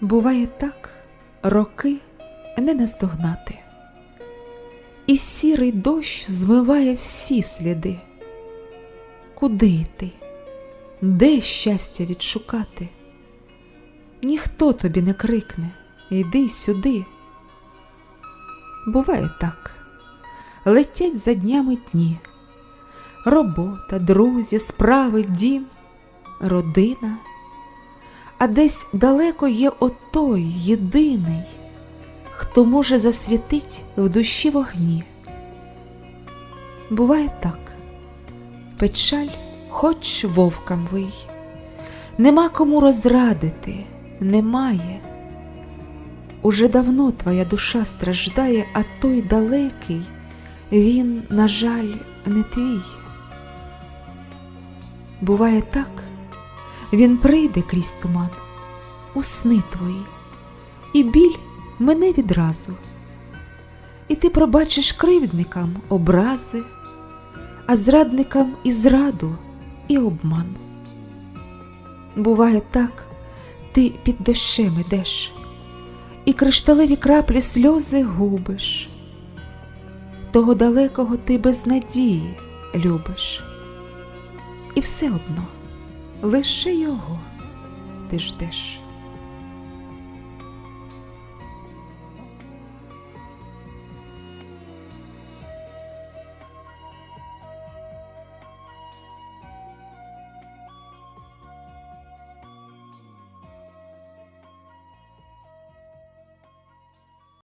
Буває так, роки не наздогнати, і сірий дощ змиває всі сліди. Куди йти? Де щастя відшукати? Ніхто тобі не крикне Іди сюди. Буває так, летять за днями дні, робота, друзі, справи, дім, родина, а десь далеко є отой єдиний, хто може засвітить в душі вогні. Буває так, печаль хоч вовкам вий, нема кому розрадити, немає. Уже давно твоя душа страждає, а той далекий, він, на жаль, не твій. Буває так, він прийде крізь туман, у сни твої, і біль мене відразу, і ти пробачиш кривдникам образи, а зрадникам і зраду, і обман. Буває так, ти під дощем ідеш і кришталеві краплі сльози губиш. Того далекого ти без надії любиш. І все одно лише його ти ждеш.